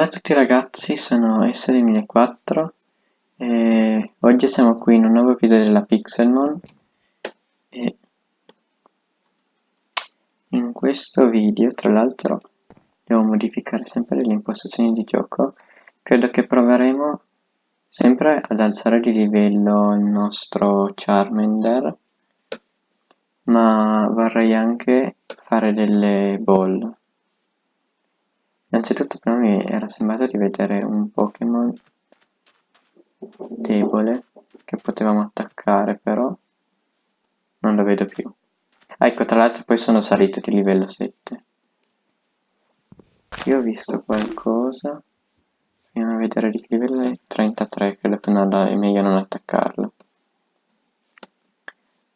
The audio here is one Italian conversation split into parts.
Bella a tutti ragazzi, sono S2004 e oggi siamo qui in un nuovo video della Pixelmon e in questo video tra l'altro devo modificare sempre le impostazioni di gioco. Credo che proveremo sempre ad alzare di livello il nostro Charmander ma vorrei anche fare delle ball Innanzitutto però mi era sembrato di vedere un Pokémon debole che potevamo attaccare però non lo vedo più. Ecco, tra l'altro poi sono salito di livello 7. Io ho visto qualcosa. Andiamo a vedere di che livello è 33, credo che no, è meglio non attaccarlo.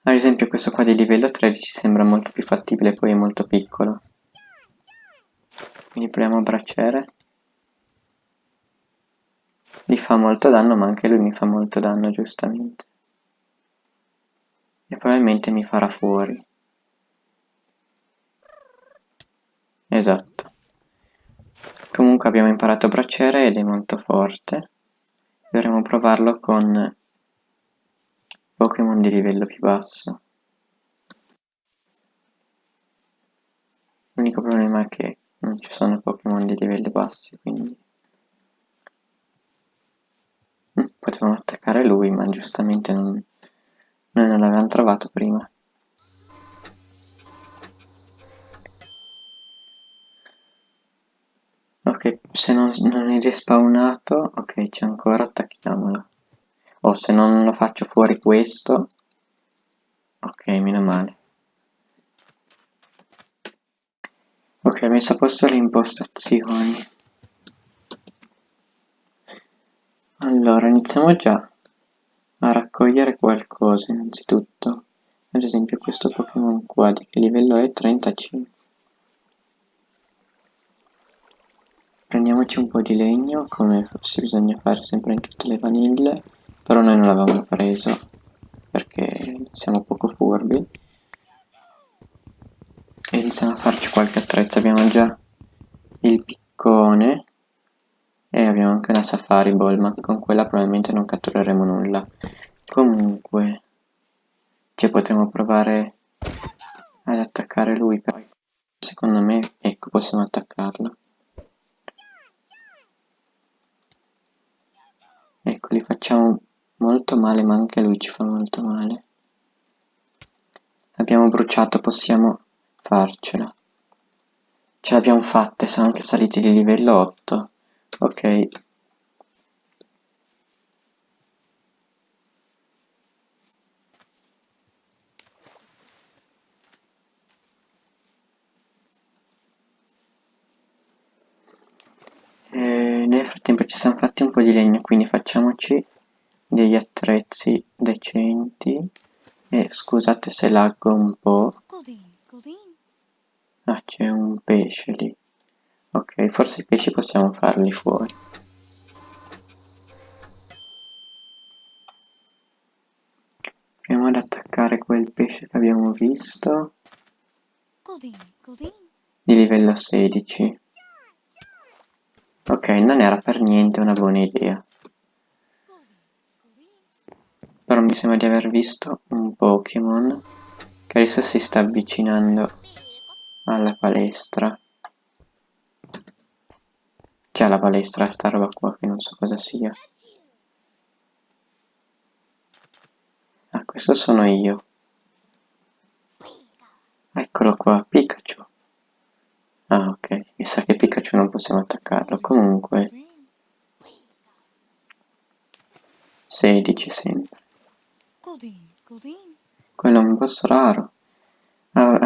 Ad esempio questo qua di livello 13 sembra molto più fattibile, poi è molto piccolo. Quindi proviamo a braciere. Gli fa molto danno, ma anche lui mi fa molto danno, giustamente. E probabilmente mi farà fuori. Esatto. Comunque abbiamo imparato a braciere ed è molto forte. Dovremo provarlo con Pokémon di livello più basso. L'unico problema è che non ci sono Pokémon di livelli bassi, quindi... Mm, potevamo attaccare lui, ma giustamente non... noi non l'avevamo trovato prima. Ok, se non, non è respawnato, ok, c'è ancora, attacchiamolo. O se non lo faccio fuori questo, ok, meno male. Ok, ho messo a posto le impostazioni. Allora, iniziamo già a raccogliere qualcosa innanzitutto. Ad esempio questo Pokémon qua, di che livello è? 35. Prendiamoci un po' di legno, come forse bisogna fare sempre in tutte le vanille, però noi non l'avevamo preso, perché siamo poco furbi e iniziamo a farci qualche attrezzo. Abbiamo già il piccone e abbiamo anche una safari ball ma con quella probabilmente non cattureremo nulla. Comunque ci potremo provare ad attaccare lui poi secondo me ecco possiamo attaccarlo. Ecco li facciamo molto male ma anche lui ci fa molto male. Abbiamo bruciato possiamo farcela. Ce l'abbiamo fatta siamo anche saliti di livello 8 ok. E nel frattempo ci siamo fatti un po' di legno quindi facciamoci degli attrezzi decenti. E scusate se laggo un po' Ah, c'è un pesce lì. Ok, forse i pesci possiamo farli fuori. Proviamo ad attaccare quel pesce che abbiamo visto. Di livello 16. Ok, non era per niente una buona idea. Però mi sembra di aver visto un Pokémon che adesso si sta avvicinando alla palestra. C'è la palestra sta roba qua che non so cosa sia. Ah questo sono io. Eccolo qua Pikachu. Ah ok. Mi sa che Pikachu non possiamo attaccarlo. Comunque 16 sempre. Quello è un boss raro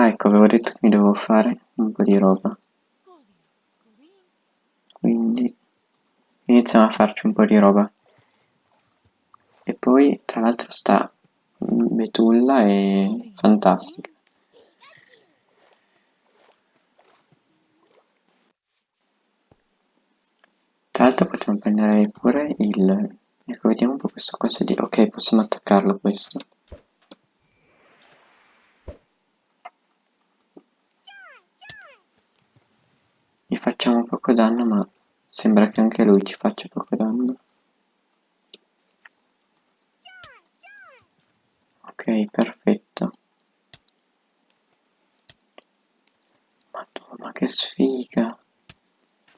ecco, avevo detto che mi dovevo fare un po' di roba. Quindi iniziamo a farci un po' di roba. E poi, tra l'altro, sta Betulla è fantastica. Tra l'altro potremmo prendere pure il... Ecco, vediamo un po' questo cosa di... Ok, possiamo attaccarlo questo. Facciamo poco danno ma Sembra che anche lui ci faccia poco danno. Ok, perfetto. Madonna, che sfiga.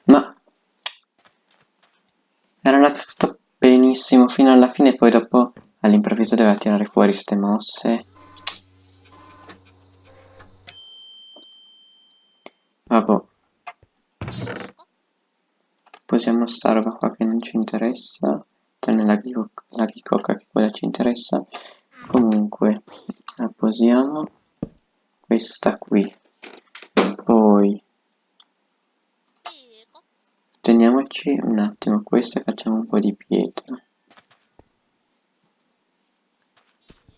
Ma... Era andato tutto benissimo fino alla fine, poi dopo all'improvviso doveva tirare fuori ste mosse. Vabbè. Posiamo sta roba qua che non ci interessa. Tranne la, la ghicocca che quella ci interessa. Comunque, la posiamo. Questa qui. Poi teniamoci un attimo questa e facciamo un po' di pietra.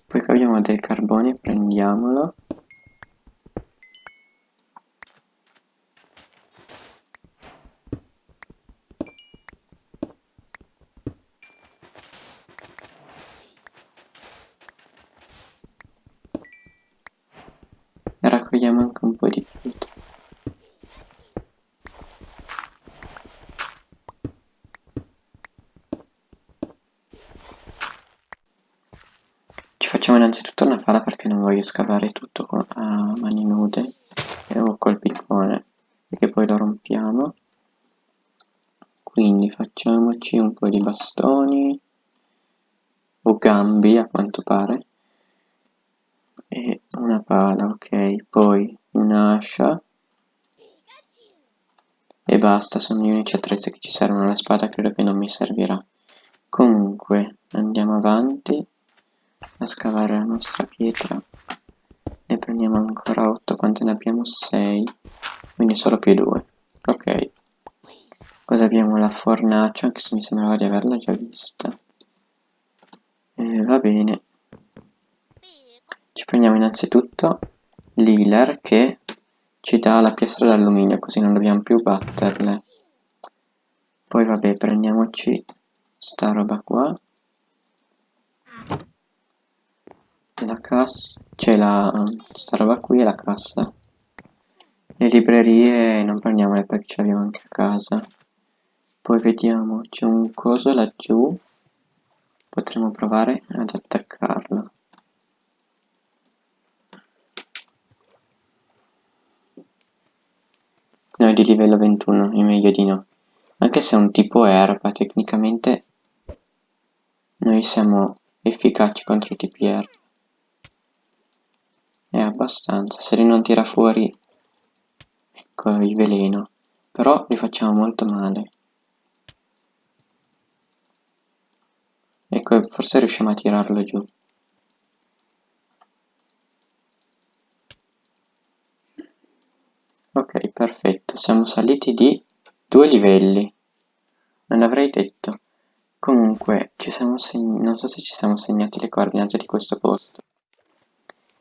Poi abbiamo del carbone, prendiamolo. E raccogliamo anche un po' di pietra. Ci facciamo innanzitutto una pala perché non voglio scavare tutto a mani nude o col piccone perché poi lo rompiamo quindi facciamoci un po' di bastoni o gambi a quanto pare e una pala ok. Poi un'ascia e basta sono gli unici attrezzi che ci servono. La spada credo che non mi servirà. Comunque andiamo avanti a scavare la nostra pietra. Ne prendiamo ancora 8 quante ne abbiamo? 6 quindi solo più 2 ok. Cosa abbiamo? La fornace anche se mi sembrava di averla già vista. Eh, va bene ci prendiamo innanzitutto l'healer che ci dà la piastra d'alluminio così non dobbiamo più batterle. Poi vabbè prendiamoci sta roba qua. La cassa c'è la sta roba qui e la cassa le librerie non prendiamole perché ce l'abbiamo anche a casa. Poi vediamo c'è un coso laggiù. Potremmo provare ad attaccarlo no è di livello 21 è meglio di no anche se è un tipo erba tecnicamente noi siamo efficaci contro i tipi erba è abbastanza, se lui non tira fuori ecco il veleno, però li facciamo molto male. Ecco, forse riusciamo a tirarlo giù. Ok, perfetto, siamo saliti di due livelli. Non l'avrei detto. Comunque, ci siamo non so se ci siamo segnati le coordinate di questo posto.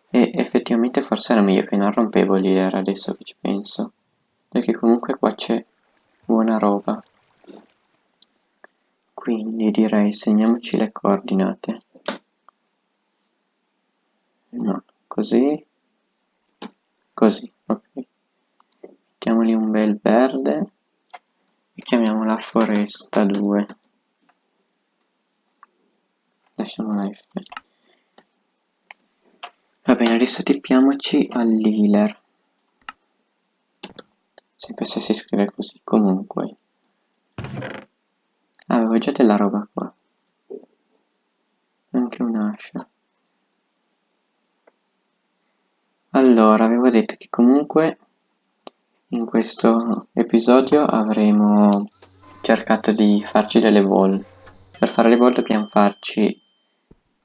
E effettivamente forse era meglio che non rompevo l'ira adesso che ci penso. Perché comunque qua c'è buona roba. Quindi direi segniamoci le coordinate. No, così. Così, ok. Mettiamoli un bel verde e chiamiamola foresta 2. Lasciamola F. Va bene, adesso tippiamoci all'healer. Sempre se si scrive così, comunque. Ah, avevo già della roba qua. Anche un'ascia. Allora, avevo detto che comunque in questo episodio avremo cercato di farci delle ball. Per fare le ball dobbiamo farci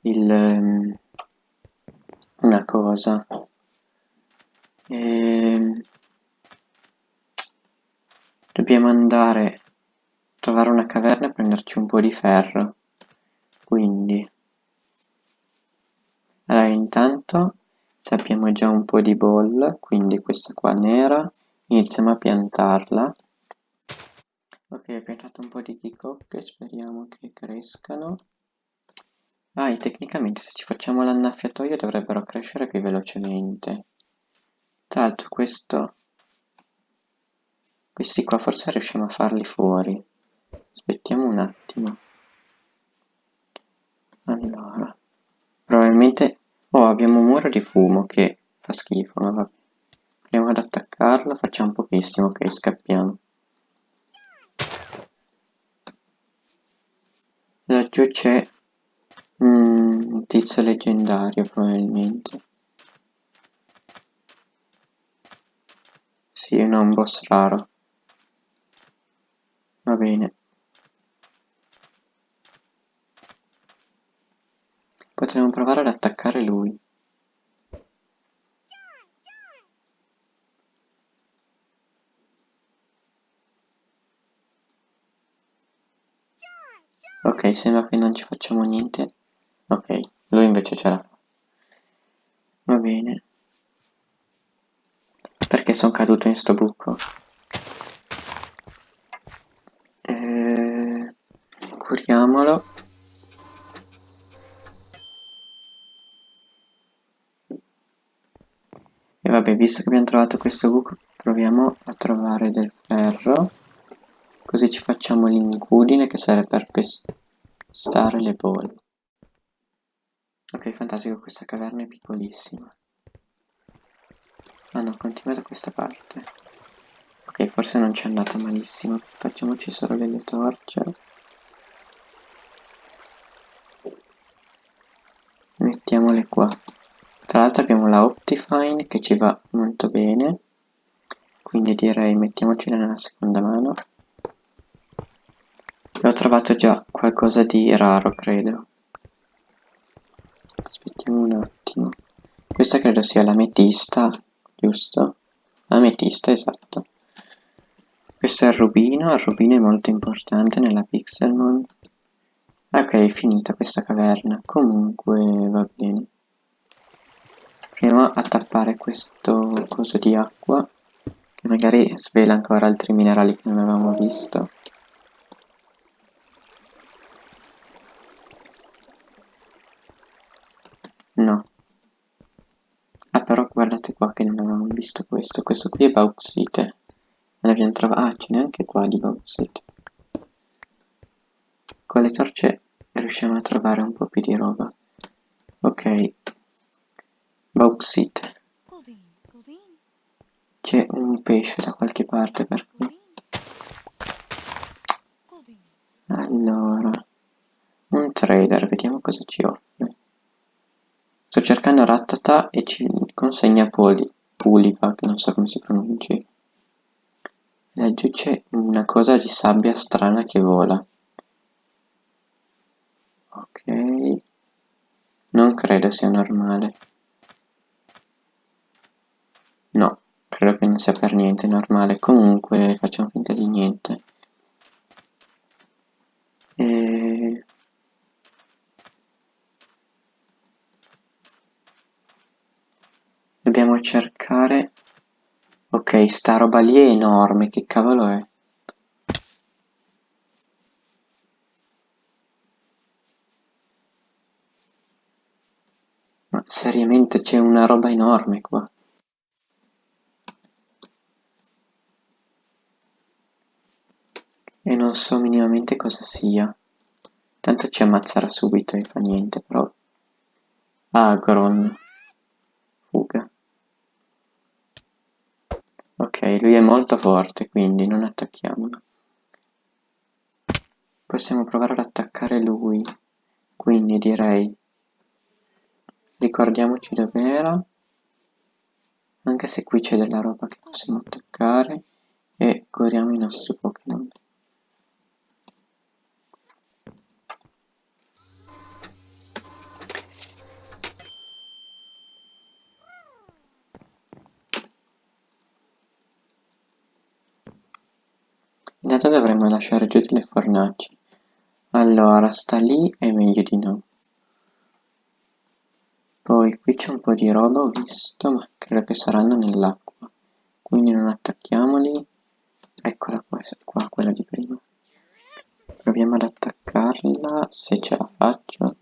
il ehm, una cosa. E... Ehm, dobbiamo andare a trovare una caverna e prenderci un po' di ferro. Quindi allora intanto abbiamo già un po' di ball quindi questa qua nera iniziamo a piantarla ok ho piantato un po' di chicocche speriamo che crescano Ah, e tecnicamente se ci facciamo l'annaffiatoio dovrebbero crescere più velocemente. Tra l'altro questo... Questi qua forse riusciamo a farli fuori. aspettiamo un attimo. Allora, probabilmente... Oh, abbiamo un muro di fumo che fa schifo, ma vabbè. Proviamo ad attaccarlo, facciamo pochissimo, ok, scappiamo. Laggiù c'è mm, un tizio leggendario, probabilmente. Sì, no, un boss raro. Va bene. Potremmo provare ad attaccare lui. Ok, sembra che non ci facciamo niente. Ok, lui invece ce l'ha. Va bene. Perché sono caduto in sto buco? Eh, curiamolo. E vabbè, visto che abbiamo trovato questo buco, proviamo a trovare del ferro. Così ci facciamo l'incudine che serve per pestare le bolle. Ok, fantastico, questa caverna è piccolissima. Ah no, continua da questa parte. Ok, forse non ci è andata malissimo. Facciamoci solo delle torce. Mettiamole qua. Tra l'altro abbiamo la Optifine che ci va molto bene. Quindi direi mettiamocela nella seconda mano. Ho trovato già qualcosa di raro, credo. Aspettiamo un attimo. Questa credo sia l'ametista, giusto? L'ametista, esatto. Questo è il rubino, il rubino è molto importante nella Pixelmon. Ok, è finita questa caverna. Comunque va bene. Proviamo a tappare questo coso di acqua, che magari svela ancora altri minerali che non avevamo visto. No. Ah, però guardate qua che non avevamo visto questo. Questo qui è bauxite. Non abbiamo trovato... Ah, ce n'è anche qua di bauxite. Con le torce riusciamo a trovare un po' più di roba. Ok. Bauxite. C'è un pesce da qualche parte per qui. Allora. Un trader, vediamo cosa ci offre. Sto cercando Rattata e ci consegna Poli, Puliva, che non so come si pronunci. Laggiù c'è una cosa di sabbia strana che vola. Ok. Non credo sia normale. No, credo che non sia per niente normale. Comunque facciamo finta di niente. E... Dobbiamo cercare... Ok, sta roba lì è enorme, che cavolo è? Ma seriamente c'è una roba enorme qua. E non so minimamente cosa sia. Tanto ci ammazzerà subito e fa niente, però... Agron. Fuga. Ok, lui è molto forte, quindi non attacchiamolo. Possiamo provare ad attaccare lui. Quindi direi ricordiamoci dov'era anche se qui c'è della roba che possiamo attaccare e curiamo i nostri Pokémon intanto dovremmo lasciare giù delle fornaci allora sta lì è meglio di no poi qui c'è un po' di roba ho visto, ma credo che saranno nell'acqua. Quindi non attacchiamoli. Eccola qua, qua, quella di prima. Proviamo ad attaccarla, se ce la faccio.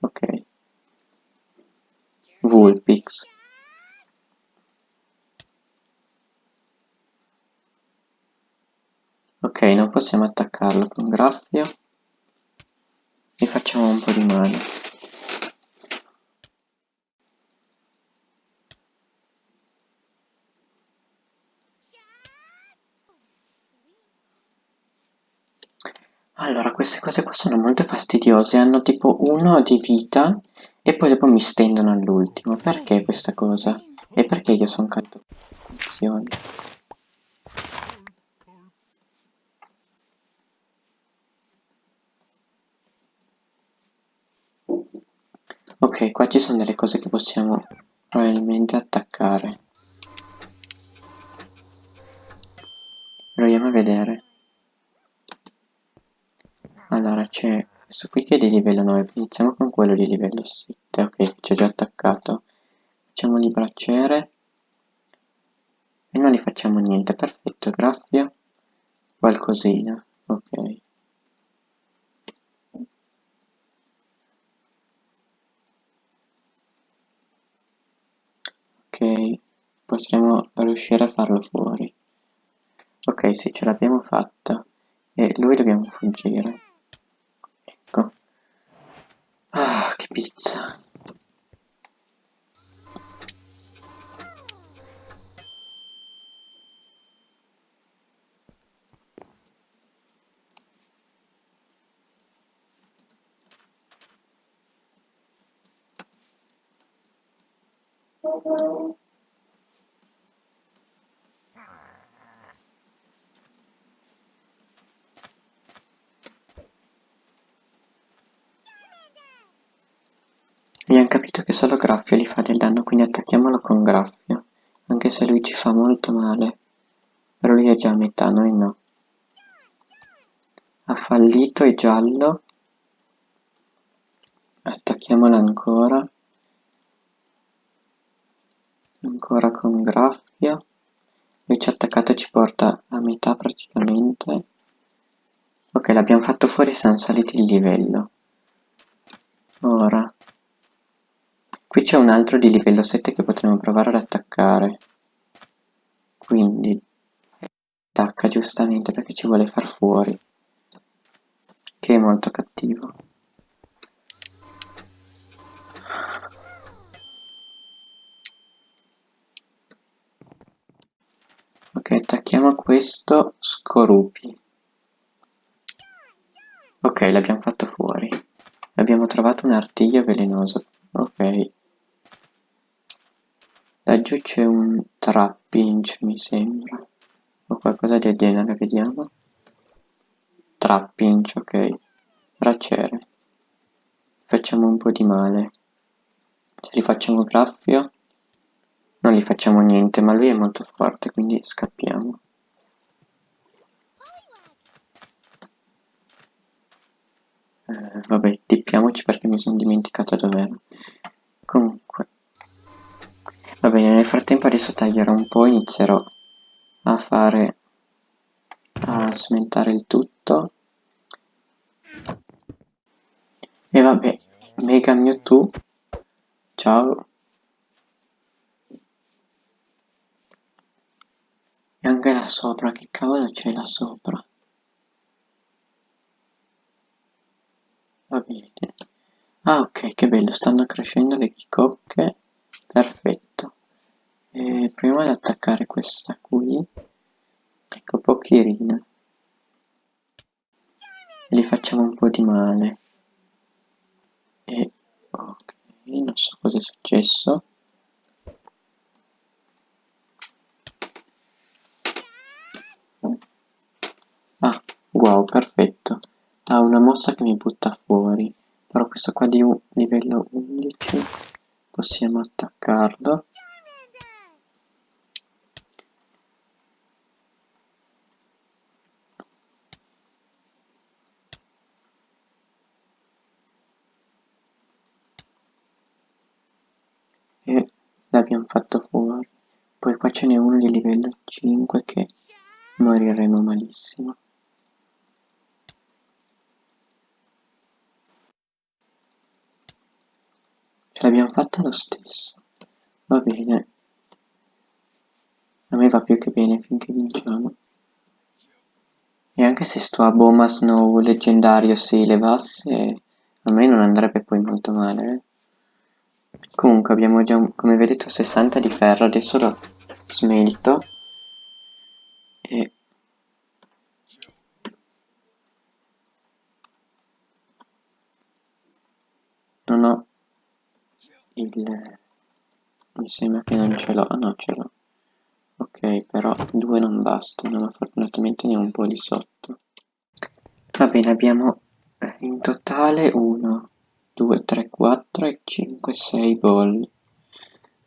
Ok. Vulpix. Ok, non possiamo attaccarlo con graffio. E facciamo un po' di male. Allora, queste cose qua sono molto fastidiose, hanno tipo uno di vita e poi dopo mi stendono all'ultimo. Perché questa cosa? E perché io sono caduto in posizione? Ok, qua ci sono delle cose che possiamo probabilmente attaccare. Proviamo a vedere. Allora, c'è questo qui che è di livello 9, iniziamo con quello di livello 7, ok, ci ho già attaccato. Facciamo di bracciere e non gli facciamo niente, perfetto, graffia, qualcosina, ok. Ok, potremmo riuscire a farlo fuori. Ok, sì, ce l'abbiamo fatta. E lui dobbiamo fuggire. Ecco. Ah, che pizza. Abbiamo capito che solo Graffio gli fa del danno, quindi attacchiamolo con Graffio. Anche se lui ci fa molto male. Però lui è già a metà, noi no. Ha fallito, è giallo. Attacchiamola ancora. Ancora con Graffio. Lui ci ha attaccato e ci porta a metà praticamente. Ok, l'abbiamo fatto fuori siamo saliti il livello. Ora Qui c'è un altro di livello 7 che potremmo provare ad attaccare. Quindi attacca giustamente perché ci vuole far fuori. Che è molto cattivo. Ok, attacchiamo questo Scorupi. Ok, l'abbiamo fatto fuori. Abbiamo trovato un artiglio velenoso. Ok. Laggiù c'è un trap-inch mi sembra. O qualcosa del genere, vediamo. Trap-inch, ok. Braciere. Facciamo un po' di male. Se li facciamo graffio, non gli facciamo niente, ma lui è molto forte, quindi scappiamo. Eh, vabbè, tippiamoci perché mi sono dimenticato dov'era. Comunque, Va bene, nel frattempo adesso taglierò un po', inizierò a fare, a smentare il tutto. E vabbè, Mega Mewtwo, ciao. E anche là sopra, che cavolo c'è là sopra? Va bene. Ah ok, che bello, stanno crescendo le bicocche. Perfetto. E proviamo ad attaccare questa qui. Ecco, pochirina. E gli facciamo un po' di male. E ok, non so cosa è successo. Ah, wow, perfetto. Ha una mossa che mi butta fuori. Però questo qua di livello 11 possiamo attaccarlo e l'abbiamo fatto fuori poi qua ce n'è uno di livello 5 che moriremo malissimo ce l'abbiamo fatta lo stesso va bene a me va più che bene finché vinciamo E anche se sto a Boma Snow leggendario si levasse, a me non andrebbe poi molto male. Eh. Comunque abbiamo già, come vedete, 60 di ferro, adesso lo smelto. E... Non ho il... mi sembra che non ce l'ho, ah no ce l'ho. Ok, però due non bastano, ma fortunatamente ne ho un po' di sotto. Va bene, abbiamo eh, in totale 1, 2, 3, 4 e 5, 6 bolli.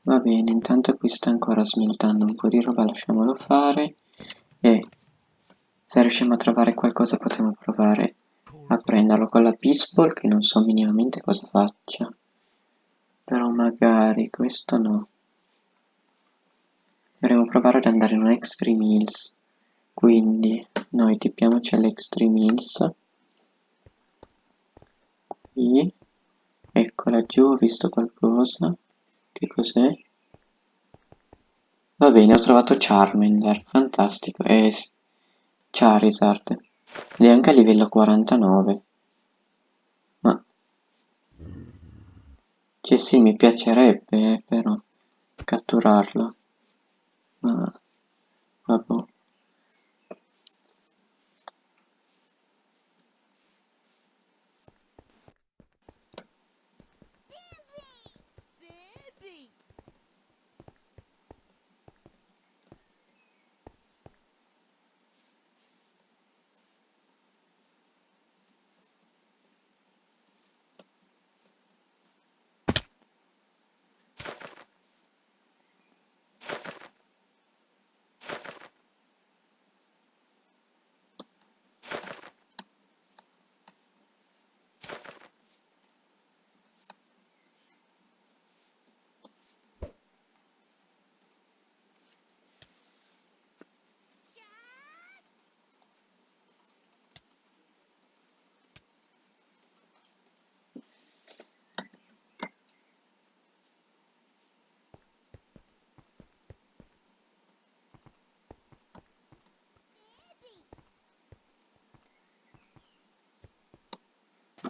Va bene, intanto qui sta ancora smeltando un po' di roba, lasciamolo fare. E se riusciamo a trovare qualcosa potremo provare a prenderlo con la pistol, che non so minimamente cosa faccia. Però magari questo no. Dovremmo provare ad andare in un Extreme Hills. Quindi noi tippiamoci all'Extreme Hills. Qui. Ecco laggiù ho visto qualcosa. Che cos'è? Va bene, ho trovato Charmander. Fantastico. E Charizard. Ed è anche a livello 49. Ma... Cioè sì, mi piacerebbe, eh, però, catturarlo. Ma... Vabbè.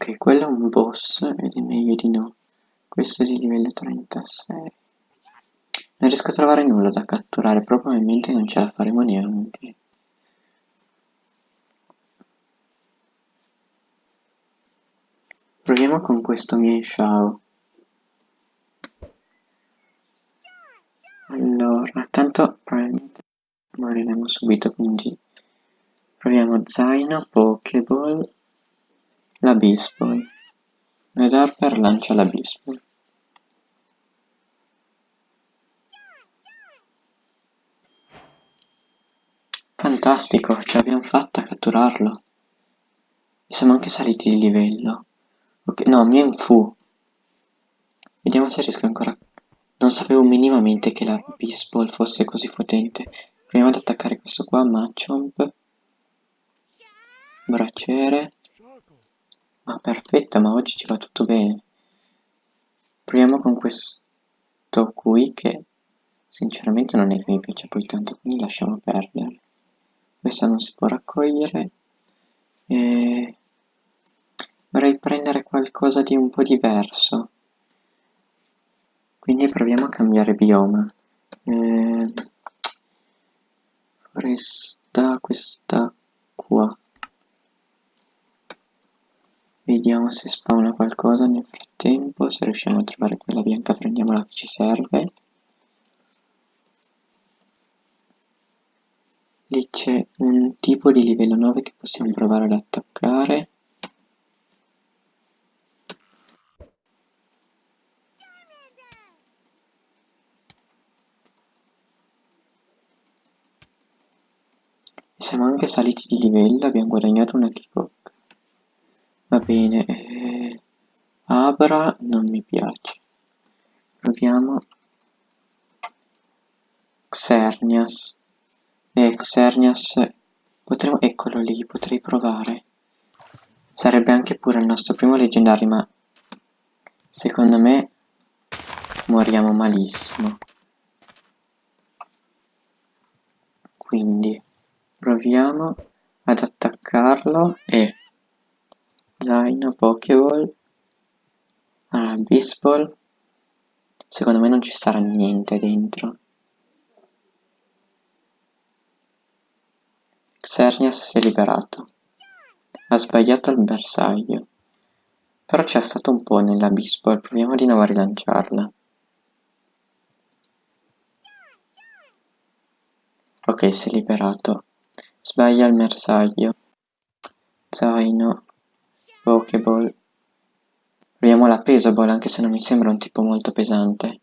Ok, quello è un boss ed è meglio di no. Questo è di livello 36. Non riesco a trovare nulla da catturare, probabilmente non ce la faremo neanche. Proviamo con questo Mienshao. Allora, tanto probabilmente moriremo subito, quindi proviamo zaino, pokeball la Bisbol. Red Harper lancia la Bisbol. Fantastico, ce l'abbiamo fatta a catturarlo. E siamo anche saliti di livello. Ok, no, Mienfu. Vediamo se riesco ancora... Non sapevo minimamente che la Bisball fosse così potente. Proviamo ad attaccare questo qua, Machomp. Braciere. Ah, perfetto, ma oggi ci va tutto bene. Proviamo con questo qui che sinceramente non è che mi piace poi tanto, quindi lasciamo perdere. Questa non si può raccogliere. E... Vorrei prendere qualcosa di un po' diverso. Quindi proviamo a cambiare bioma. Eh... Foresta questa qua. Vediamo se spawna qualcosa nel frattempo, se riusciamo a trovare quella bianca prendiamola che ci serve. Lì c'è un tipo di livello 9 che possiamo provare ad attaccare. Siamo anche saliti di livello, abbiamo guadagnato una Kikok. Va bene, eh, Abra non mi piace. Proviamo Xernias. Eh, Xernias, potremmo, eccolo lì, potrei provare. Sarebbe anche pure il nostro primo leggendario, ma secondo me moriamo malissimo. Quindi proviamo ad attaccare sbloccarlo e zaino, pokeball, allora, baseball, secondo me non ci sarà niente dentro. Xerneas si è liberato. Ha sbagliato il bersaglio. Però c'è stato un po' nella baseball, proviamo di nuovo a rilanciarla. Ok, si è liberato. Sbaglia il bersaglio. Zaino. Pokeball. Proviamo la Pesaball, anche se non mi sembra un tipo molto pesante.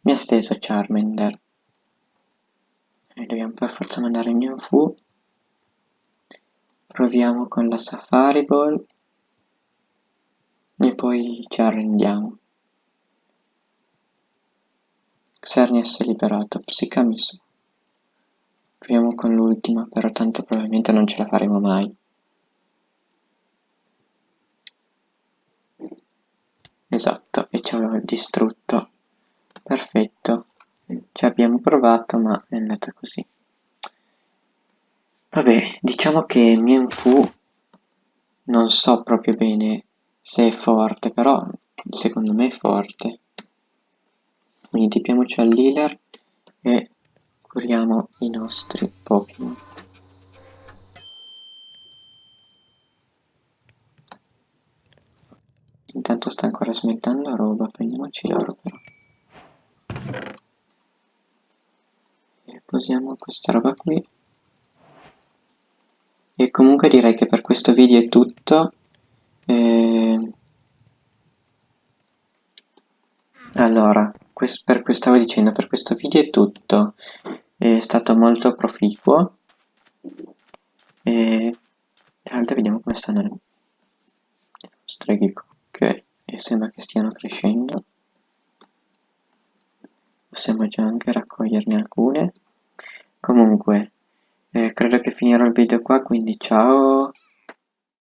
Mi ha steso Charmander. E dobbiamo per forza mandare Fu. Proviamo con la Safari Ball. E poi ci arrendiamo. Xerneas è liberato, Psicamis. Proviamo con l'ultima, però tanto probabilmente non ce la faremo mai. Esatto, e ci aveva distrutto. Perfetto. Ci abbiamo provato, ma è andata così. Vabbè, diciamo che Mienfu non so proprio bene se è forte, però secondo me è forte. Quindi tipiamoci all'healer curiamo i nostri Pokémon. Intanto sta ancora smettendo roba, prendiamoci l'oro però. E posiamo questa roba qui. E comunque direi che per questo video è tutto. E... Allora, per stavo dicendo, per questo video è tutto. È stato molto proficuo. E tra l'altro vediamo come stanno le nostre Ok, e sembra che stiano crescendo. Possiamo già anche raccoglierne alcune. Comunque, eh, credo che finirò il video qua, quindi ciao